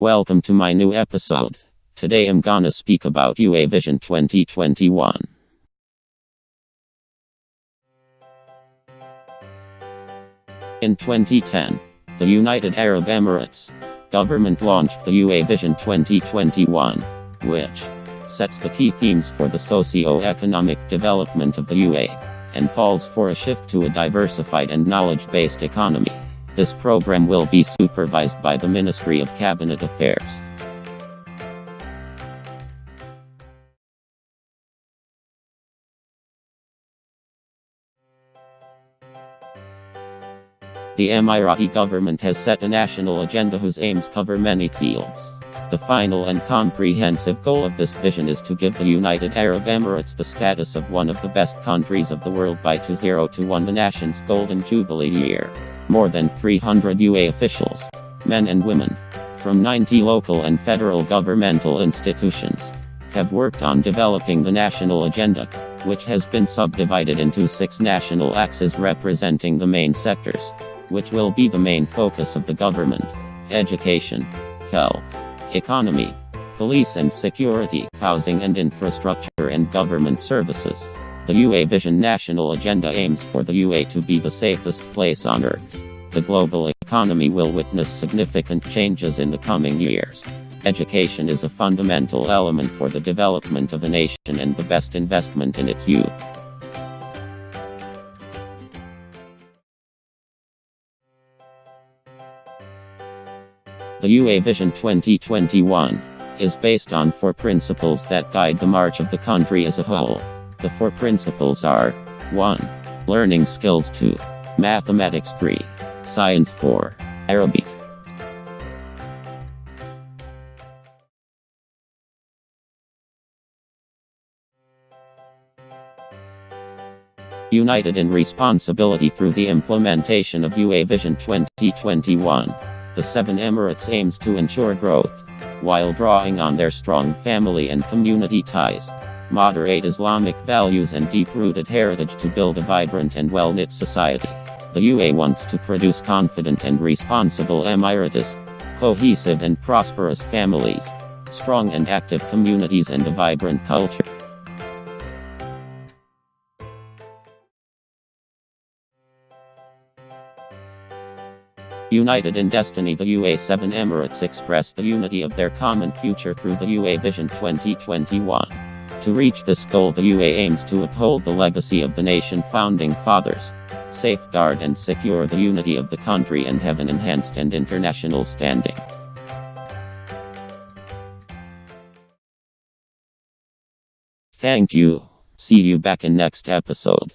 Welcome to my new episode. Today I'm gonna speak about UA Vision 2021. In 2010, the United Arab Emirates government launched the UA Vision 2021, which sets the key themes for the socio-economic development of the UA and calls for a shift to a diversified and knowledge-based economy. This program will be supervised by the Ministry of Cabinet Affairs. The Emirati government has set a national agenda whose aims cover many fields. The final and comprehensive goal of this vision is to give the United Arab Emirates the status of one of the best countries of the world by 2021 the nation's golden jubilee year. More than 300 UA officials, men and women, from 90 local and federal governmental institutions, have worked on developing the national agenda, which has been subdivided into six national axes representing the main sectors which will be the main focus of the government education, health, economy, police and security, housing and infrastructure, and government services. The UA Vision National Agenda aims for the UA to be the safest place on earth. The global economy will witness significant changes in the coming years. Education is a fundamental element for the development of a nation and the best investment in its youth. The UA Vision 2021 is based on four principles that guide the march of the country as a whole. The four principles are 1. Learning skills 2. Mathematics 3. Science 4. Arabic. United in responsibility through the implementation of UA Vision 2021. The Seven Emirates aims to ensure growth, while drawing on their strong family and community ties, moderate Islamic values and deep-rooted heritage to build a vibrant and well-knit society. The UA wants to produce confident and responsible Emiratis, cohesive and prosperous families, strong and active communities and a vibrant culture. United in destiny the UA7 Emirates express the unity of their common future through the UA Vision 2021. To reach this goal the UA aims to uphold the legacy of the nation founding fathers, safeguard and secure the unity of the country and have an enhanced and international standing. Thank you. See you back in next episode.